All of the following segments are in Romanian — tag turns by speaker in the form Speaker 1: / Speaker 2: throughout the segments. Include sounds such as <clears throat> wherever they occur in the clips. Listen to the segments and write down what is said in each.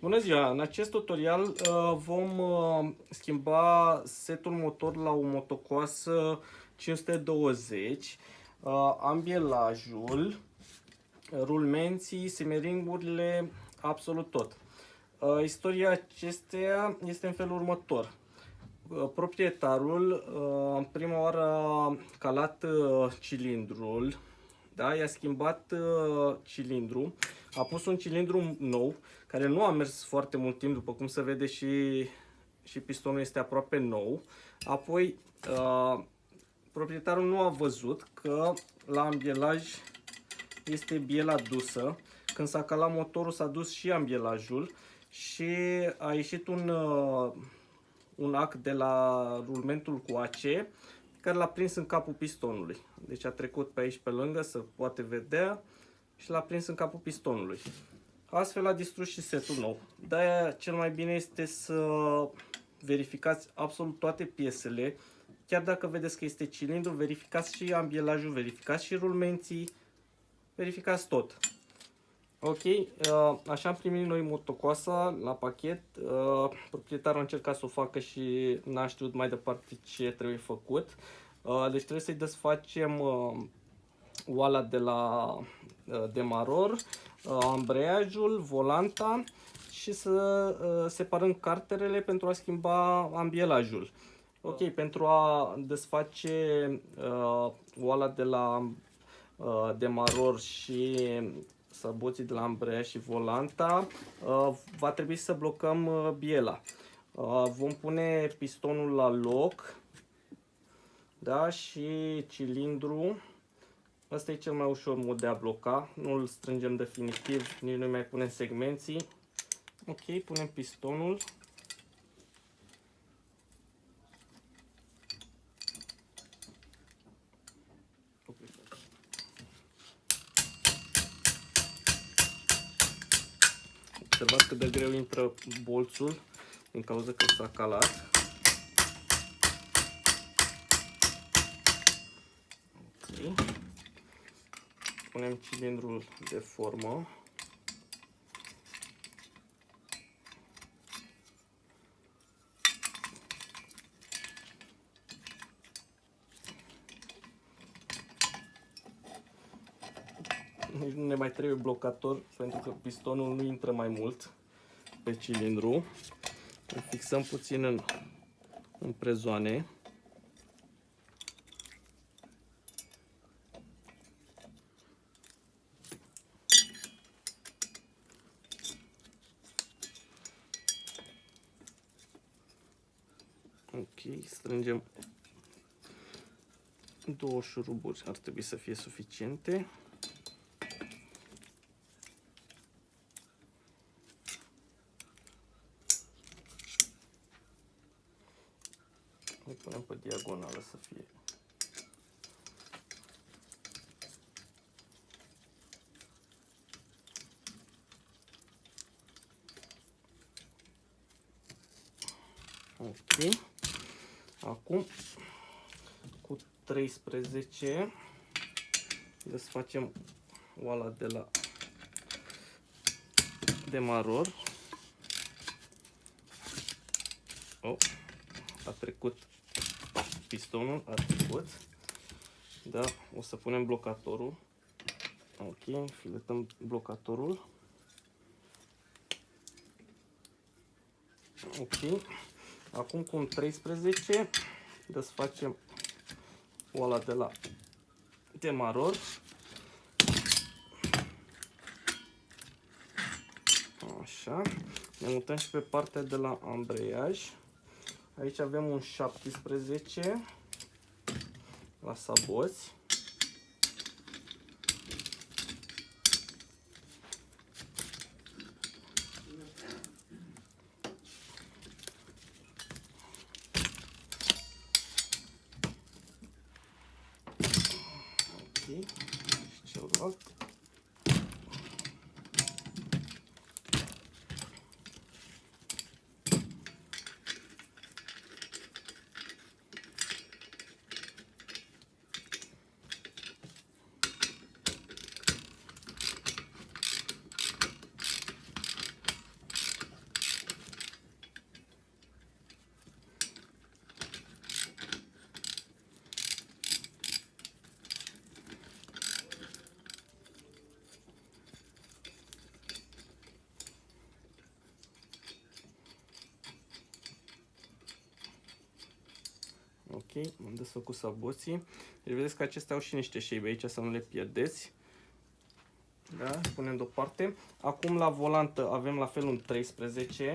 Speaker 1: Bună ziua! În acest tutorial uh, vom uh, schimba setul motor la o motocoasă 520, uh, ambielajul, rulmenții, simeringurile, absolut tot. Istoria acesteia este în felul următor. Proprietarul în prima oară a calat cilindrul, da? i-a schimbat cilindru, a pus un cilindru nou, care nu a mers foarte mult timp, după cum se vede și, și pistonul este aproape nou. Apoi, uh, proprietarul nu a văzut că la ambielaj este biela dusă. Când s-a calat motorul s-a dus și ambielajul și a ieșit un, uh, un ac de la rulmentul cu AC care l-a prins în capul pistonului. Deci a trecut pe aici pe lângă, să poate vedea și l-a prins în capul pistonului. Astfel a distrus și setul nou. De-aia cel mai bine este să verificați absolut toate piesele. Chiar dacă vedeți că este cilindru, verificați și ambielajul, verificați și rulmenții, verificați tot. Ok, uh, așa am primit noi motocoasa la pachet. Uh, proprietarul a încercat să o facă și n-a știut mai departe ce trebuie făcut. Uh, deci trebuie să-i desfacem oala de la demaror, ambreiajul, volanta și să separăm carterele pentru a schimba ambielajul. Ok, pentru a desface oala de la demaror și săboții de la ambreiaj și volanta, uh, va trebui să blocăm uh, biela. Uh, vom pune pistonul la loc da, și cilindru. Asta e cel mai ușor mod de a bloca. Nu îl strângem definitiv, nici nu mai punem segmenții. Ok, punem pistonul. Observați cât de greu intră bolțul din cauza că s-a calat. Punem cilindrul de formă. nici nu ne mai trebuie blocator pentru că pistonul nu intră mai mult pe cilindru. Îl fixăm puțin în, în prezoane. Ok, strângem două șuruburi, ar trebui să fie suficiente. Îi punem pe diagonală să fie. Ok. Acum cu 13 desfacem oala de la demaror. Oh, a trecut pistonul a trecut. Da, o să punem blocatorul. Ok, filetăm blocatorul. Ok. Acum cu un 13 desfacem oala de la demaror. Așa. Ne mutăm și pe partea de la ambreiaj. Aici avem un 17 la saboți. Ok, și celălalt. Ok, am desfăcut saboții. Deci vedeți că acestea au și niște shape aici, să nu le pierdeți. Da, punem deoparte. Acum la volantă avem la fel un 13.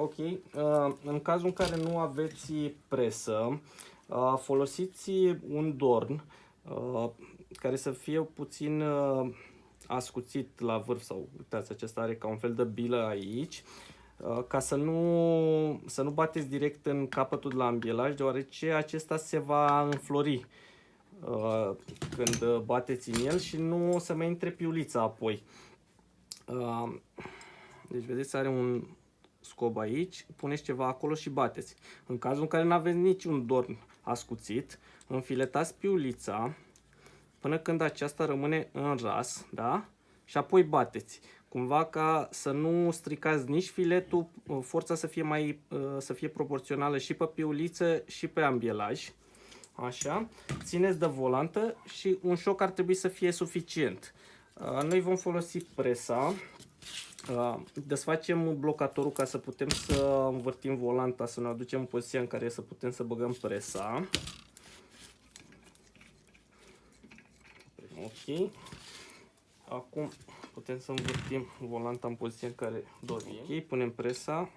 Speaker 1: Ok, uh, în cazul în care nu aveți presă, uh, folosiți un dorn uh, care să fie puțin ascuțit la vârf sau uitați, acesta are ca un fel de bilă aici ca să nu, să nu bateți direct în capătul de la ambielaj, deoarece acesta se va înflori când bateți în el și nu o să mai intre piulița apoi. Deci vedeți, are un, scob aici, puneți ceva acolo și bateți. În cazul în care nu aveți niciun dorn ascuțit, înfiletați piulița până când aceasta rămâne în ras, da? Și apoi bateți. Cumva ca să nu stricați nici filetul, forța să fie, mai, să fie proporțională și pe piuliță și pe ambielaj. Așa. Țineți de volantă și un șoc ar trebui să fie suficient. Noi vom folosi presa Uh, desfacem blocatorul ca să putem să învârtim volanta, să ne aducem în poziția în care să putem să băgăm presa. Ok. Acum putem să învârtim volanta în poziția în care dorim. Ok, punem presa.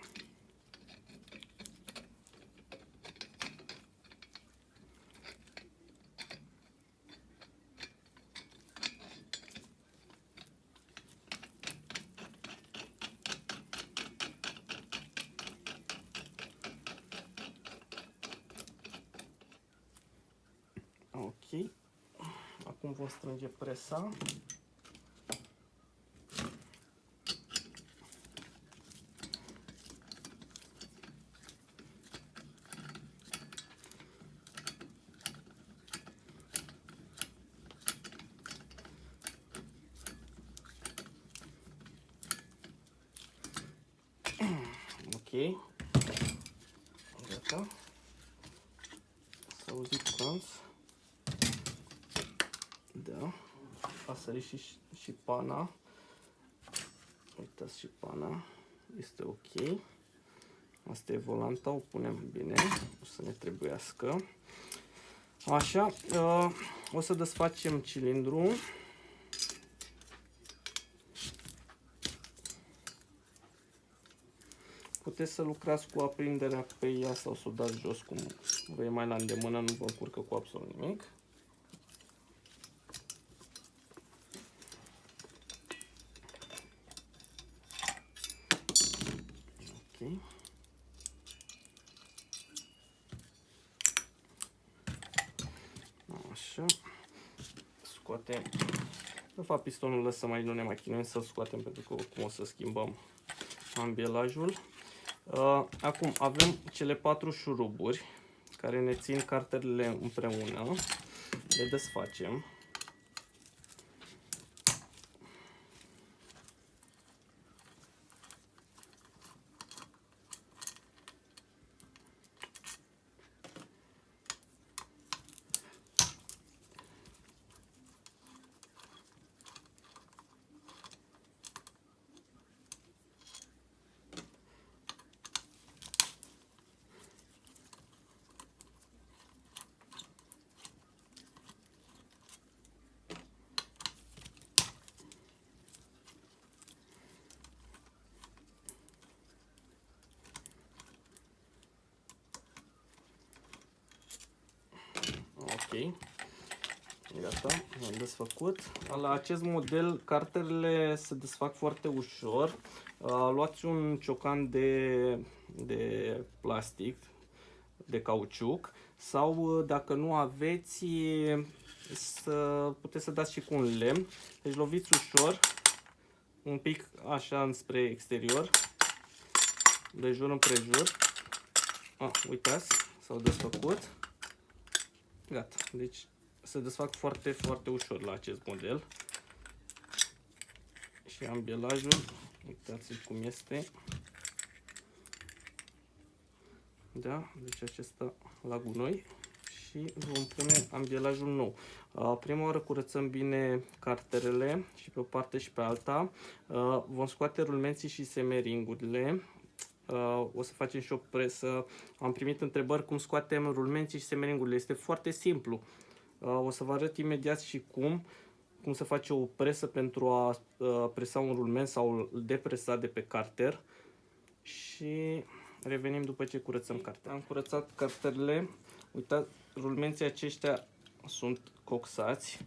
Speaker 1: Ok. Acum vom strânge presa. Ok. Gata. Să auziți trans. Da. A sărit și, și pana. Uitați și pana. Este ok. Asta e volanta, o punem bine, o să ne trebuiască. Așa, uh, o să desfacem cilindru. Puteți să lucrați cu aprinderea pe ea sau să o dați jos cum vă e mai la îndemână, nu vă încurcă cu absolut nimic. Așa. Scoatem. De fapt, pistonul lăsă mai nu ne mai chinuim să-l scoatem pentru că oricum o să schimbăm ambielajul. Uh, acum avem cele patru șuruburi care ne țin cartelele împreună. Le desfacem. Ok. Gata, am desfăcut. La acest model, carterele se desfac foarte ușor. Luați un ciocan de, de plastic, de cauciuc, sau dacă nu aveți, să puteți să dați și cu un lemn. Deci loviți ușor, un pic așa înspre exterior, de jur împrejur. Ah, uitați, s-au desfăcut. Gata. Deci se desfac foarte, foarte ușor la acest model. Și și ambielajul. Uitați-l cum este. Da? Deci acesta la gunoi și vom pune ambielajul nou. Prima oară curățăm bine carterele și pe o parte și pe alta. Vom scoate rulmenții și semeringurile. O să facem și o presă. Am primit întrebări cum scoatem rulmenții și semeringurile. Este foarte simplu. O să vă arăt imediat și cum cum să face o presă pentru a presa un rulment sau depresa de pe carter și revenim după ce curățăm cartea. Am curățat carterele, uitați, rulmenții aceștia sunt coxați.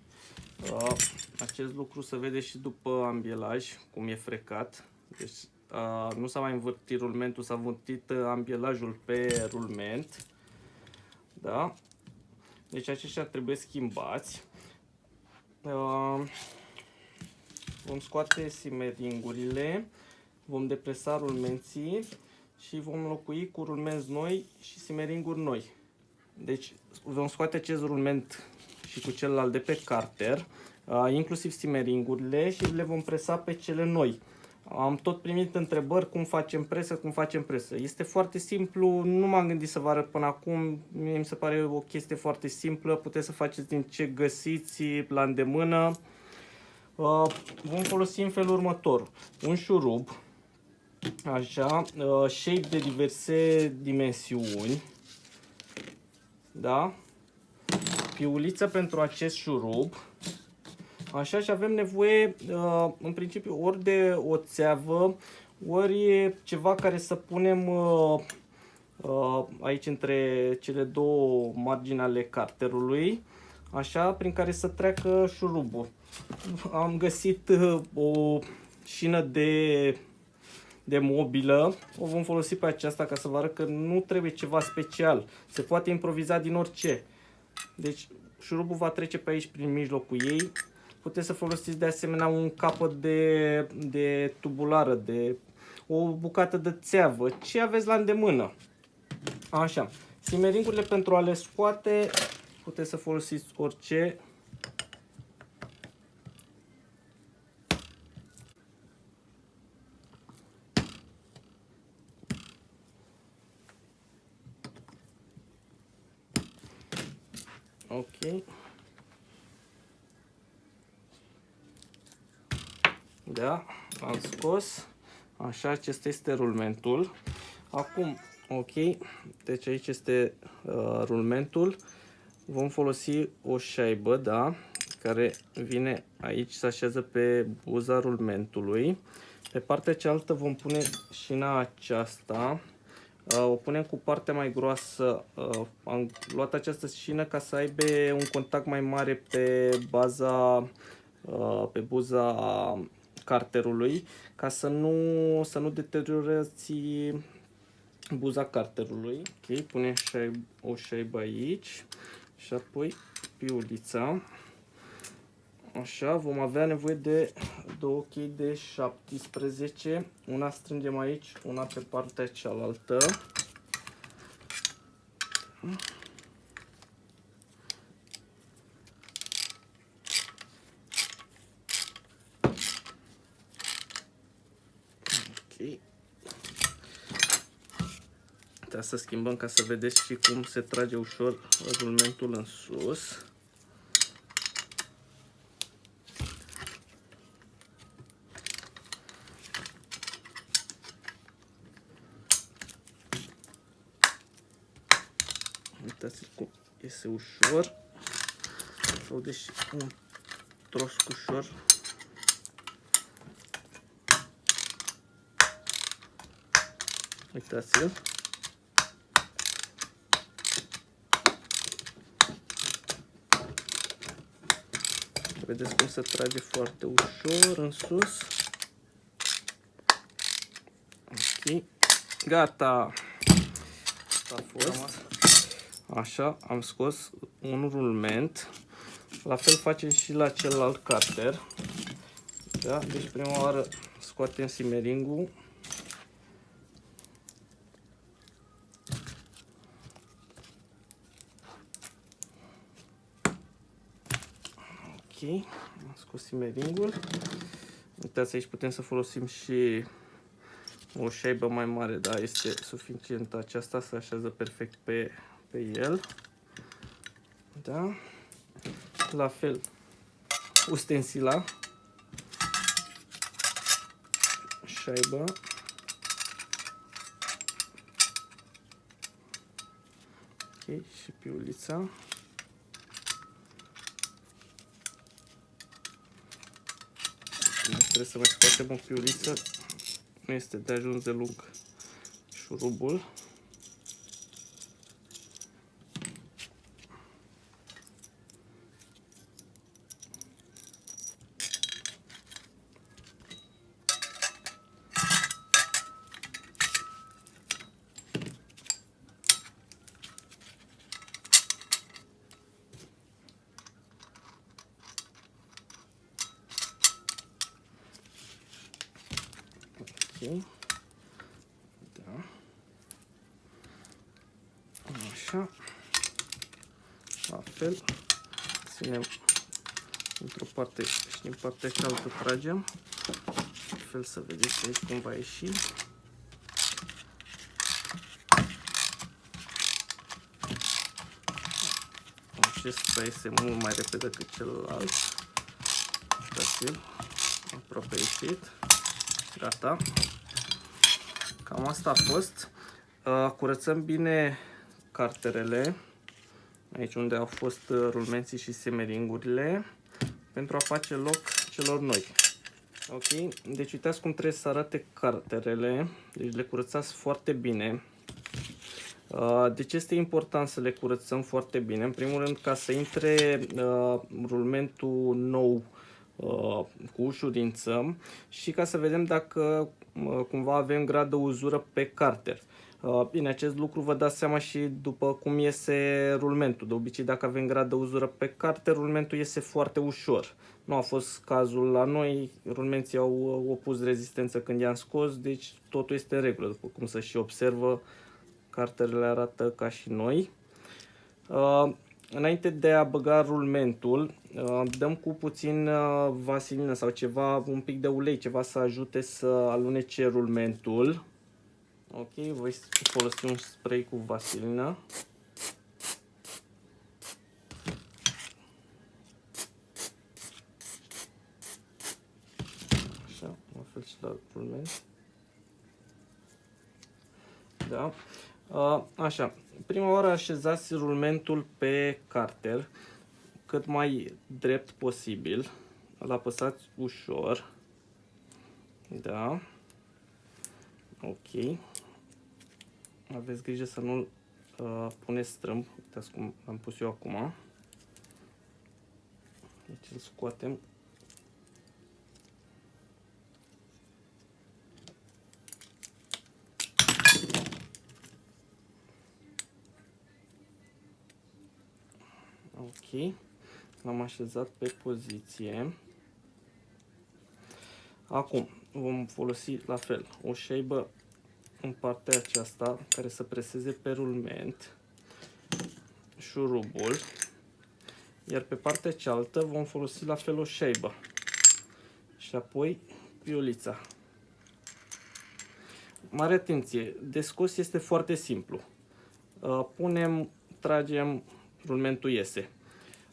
Speaker 1: Uh, acest lucru se vede și după ambielaj, cum e frecat. Deci uh, nu s-a mai învârtit rulmentul, s-a învârtit uh, ambielajul pe rulment. Da? Deci aceștia trebuie schimbați. Uh, vom scoate simeringurile, vom depresa rulmenții și vom înlocui cu rulmenți noi și simeringuri noi. Deci vom scoate acest rulment și cu celălalt de pe carter, inclusiv simeringurile și le vom presa pe cele noi. Am tot primit întrebări cum facem presă, cum facem presă. Este foarte simplu, nu m-am gândit să vă arăt până acum, Mie mi se pare o chestie foarte simplă, puteți să faceți din ce găsiți la îndemână. Vom folosi în felul următor, un șurub, așa, shape de diverse dimensiuni, da? Piuliță pentru acest șurub. Așa și avem nevoie, uh, în principiu, ori de o țeavă, ori ceva care să punem uh, uh, aici între cele două margini ale carterului, așa, prin care să treacă șurubul. Am găsit o șină de de mobilă, o vom folosi pe aceasta ca să vă arăt că nu trebuie ceva special. Se poate improviza din orice. Deci șurubul va trece pe aici prin mijlocul ei. Puteți să folosiți de asemenea un capăt de, de tubulară, de o bucată de țeavă, ce aveți la îndemână. Așa. Simeringurile pentru a le scoate, puteți să folosiți orice Ok. Da, am scos. Așa, acesta este rulmentul. Acum, ok, deci aici este uh, rulmentul. Vom folosi o șaibă, da, care vine aici, se așează pe buza rulmentului. Pe partea cealaltă vom pune șina aceasta Uh, o punem cu partea mai groasă. Uh, am luat această șină ca să aibă un contact mai mare pe baza, uh, pe buza carterului, ca să nu, să nu deteriorați buza carterului. Ok, punem o șaibă aici și apoi piulița. Așa, vom avea nevoie de două chei de 17. Una strângem aici, una pe partea cealaltă. Ok. Trebuie să schimbăm ca să vedeți și cum se trage ușor rulmentul în sus. Uitați cum iese ușor. Sau deși un tros ușor. Uitați-l. Vedeți cum se trage foarte ușor în sus. Ok. Gata. Asta a fost. Așa, am scos un rulment. La fel facem și la celălalt carter. Da? Deci prima oară scoatem simeringul. Ok, am scos simeringul. Uitați, aici putem să folosim și o șaibă mai mare, da, este suficient aceasta, se așează perfect pe, pe el. Da? La fel, ustensila, șaibă, ok, și piulița. Trebuie să mai scoatem o piuliță nu este de ajuns de lung șurubul. Da. Așa. La fel. Ținem într-o parte și din partea cealaltă tragem. La fel să vedeți aici cum va ieși. Acesta este mult mai repede decât celălalt. Uitați-l. Aproape ieșit. Gata. Cam asta a fost. Uh, curățăm bine carterele, aici unde au fost uh, rulmenții și semeringurile, pentru a face loc celor noi. Ok, deci uitați cum trebuie să arate carterele, deci le curățați foarte bine. Uh, de ce este important să le curățăm foarte bine? În primul rând ca să intre rulmentul nou cu ușurință și ca să vedem dacă cumva avem grad de uzură pe carter. Uh, bine, acest lucru vă dați seama și după cum iese rulmentul. De obicei, dacă avem grad de uzură pe carter, rulmentul iese foarte ușor. Nu a fost cazul la noi, rulmenții au opus rezistență când i-am scos, deci totul este în regulă. După cum se și observă, carterele arată ca și noi. Uh, înainte de a băga rulmentul, uh, dăm cu puțin uh, vasilină sau ceva, un pic de ulei, ceva să ajute să alunece rulmentul. Ok, voi folosi un spray cu vasilină. Așa, la fel și la rulment. Da. Uh, așa, prima oară așezați rulmentul pe carter cât mai drept posibil. Îl apăsați ușor. Da. Ok. Aveți grijă să nu-l uh, puneți strâmb. Uitați cum am pus eu acum. Deci îl scoatem Ok. L-am așezat pe poziție. Acum vom folosi la fel o șeibă în partea aceasta care să preseze pe rulment șurubul iar pe partea cealaltă vom folosi la fel o șeibă și apoi piulița. Mare atenție, de scos este foarte simplu. Uh, punem, tragem rulmentul iese.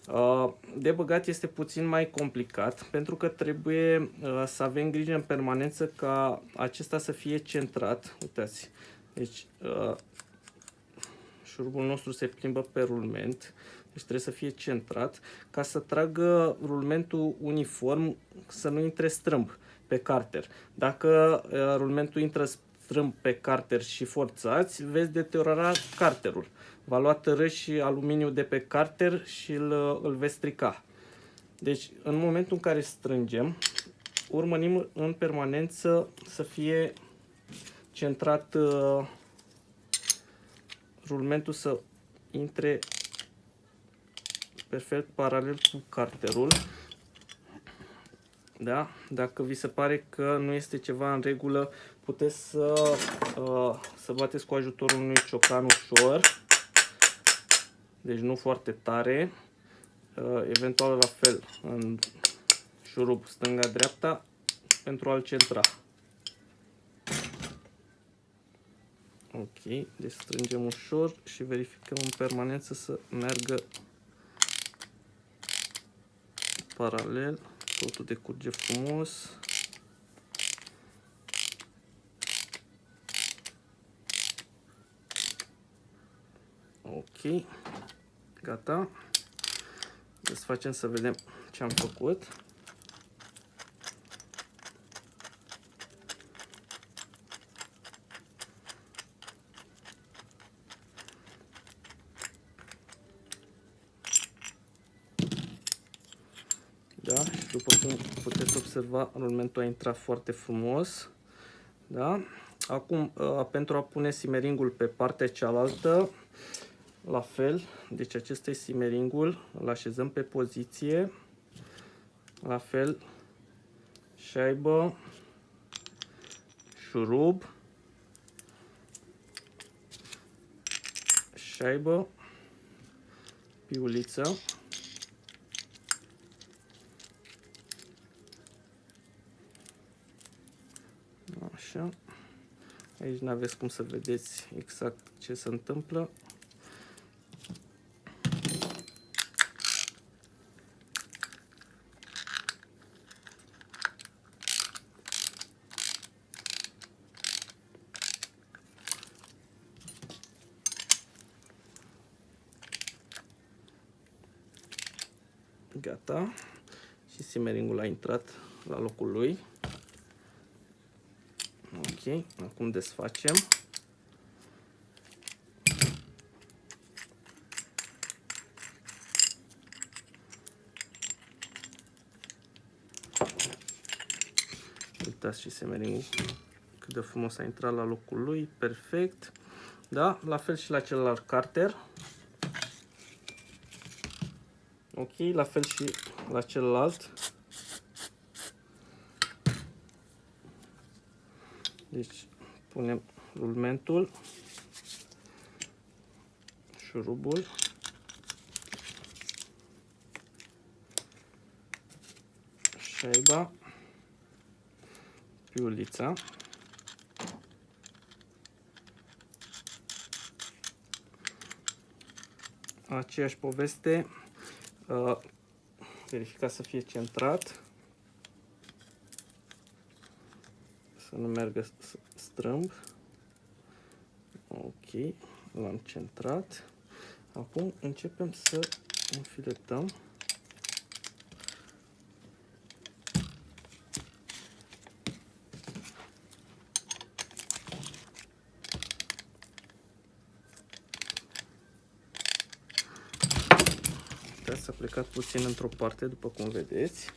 Speaker 1: Uh, de băgat este puțin mai complicat pentru că trebuie uh, să avem grijă în permanență ca acesta să fie centrat. Uitați, deci uh, șurubul nostru se plimbă pe rulment, deci trebuie să fie centrat ca să tragă rulmentul uniform, să nu intre strâmb pe carter. Dacă rulmentul intră strâmb pe carter și forțați, veți deteriora carterul. Va lua tărâși și aluminiu de pe carter și îl, îl veți strica. Deci, în momentul în care strângem, urmărim în permanență să fie centrat uh, rulmentul să intre perfect paralel cu carterul. Da? Dacă vi se pare că nu este ceva în regulă, puteți să, uh, să bateți cu ajutorul unui ciocan ușor, deci nu foarte tare, uh, eventual la fel în șurub stânga-dreapta pentru a-l centra. Ok, deci strângem ușor și verificăm în permanență să meargă paralel, totul decurge frumos. Ok, gata. Desfacem să vedem ce am făcut. Da? Și după cum puteți observa, rulmentul a intrat foarte frumos. Da? Acum, uh, pentru a pune simeringul pe partea cealaltă, la fel, deci acesta e simeringul, îl așezăm pe poziție, la fel, șaibă, șurub, șaibă, piuliță, Așa. Aici nu aveți cum să vedeți exact ce se întâmplă. Gata. Și simeringul a intrat la locul lui. Ok, acum desfacem. Uitați și semeringul cât de frumos a intrat la locul lui, perfect. Da, la fel și la celălalt carter. Ok, la fel și la celălalt. Deci punem rulmentul, șurubul, șaiba, piulița, aceeași poveste, uh, verifica să fie centrat. Să nu meargă strâmb. Ok, l-am centrat. Acum începem să înfiletăm. S-a plecat puțin într-o parte, după cum vedeți.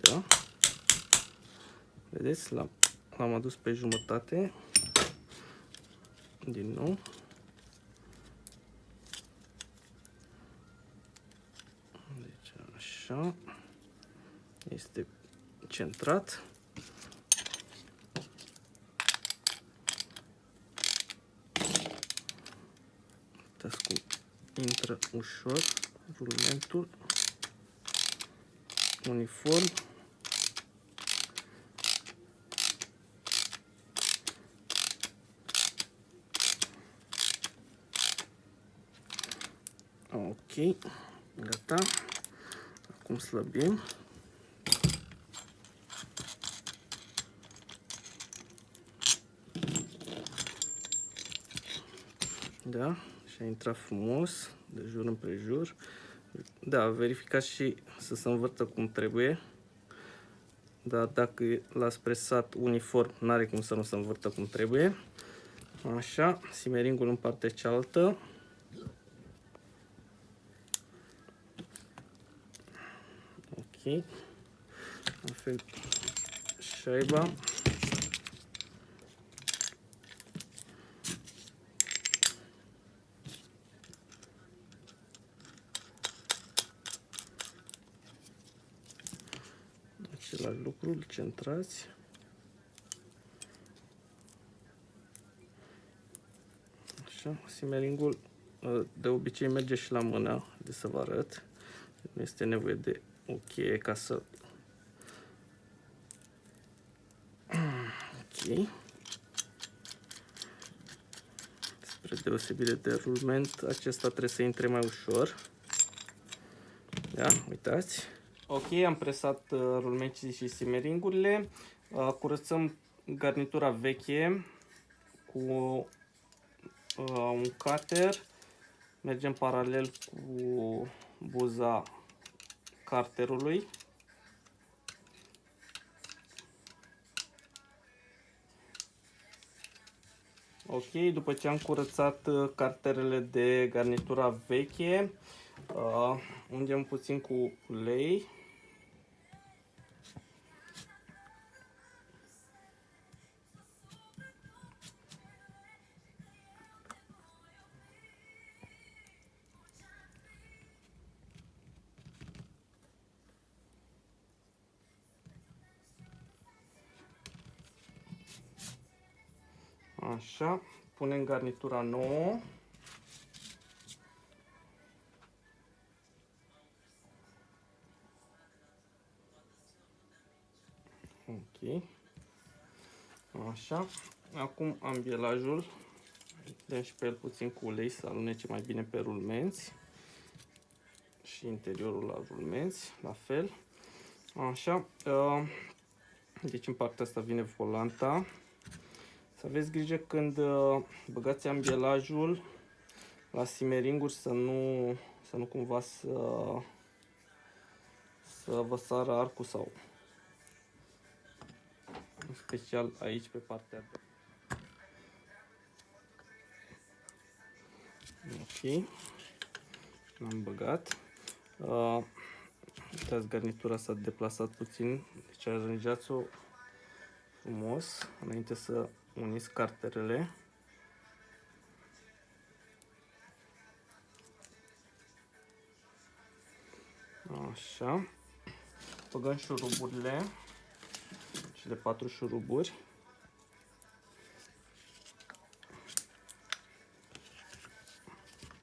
Speaker 1: Da? Vedeți? L-am adus pe jumătate. Din nou. Deci așa. Este centrat. Uitați cum intră ușor rulmentul uniform. Ok, gata. Acum slăbim. Da, și a intrat frumos, de jur împrejur. Da, verificați și să se învârtă cum trebuie. Dar dacă l-ați presat uniform, n-are cum să nu se învârtă cum trebuie. Așa, simeringul în partea cealaltă. Ok. La fel șaiba. Același lucru, îl centrați. Așa, simeringul de obicei merge și la mână, de să vă arăt. Nu este nevoie de o cheie ca să... <clears throat> Ok. Spre deosebire de rulment, acesta trebuie să intre mai ușor. Da, uitați. Ok, am presat uh, rulmenții și simeringurile. Uh, curățăm garnitura veche cu uh, un cutter. Mergem paralel cu buza carterului. Ok, după ce am curățat uh, carterele de garnitura veche, uh, ungem puțin cu ulei. Așa, punem garnitura nouă. Ok. Așa. Acum ambielajul. Dăm și pe el puțin cu ulei să alunece mai bine pe rulmenți. Și interiorul la rulmenți, la fel. Așa. Uh, deci în partea asta vine volanta. Să aveți grijă când uh, băgați ambielajul la simeringuri să nu, să nu cumva să, să vă sară arcul sau în special aici pe partea de Ok. L-am băgat. Uh, uitați, garnitura s-a deplasat puțin, deci aranjați-o frumos înainte să uniți carterele. Așa. Băgăm șuruburile, cele patru șuruburi.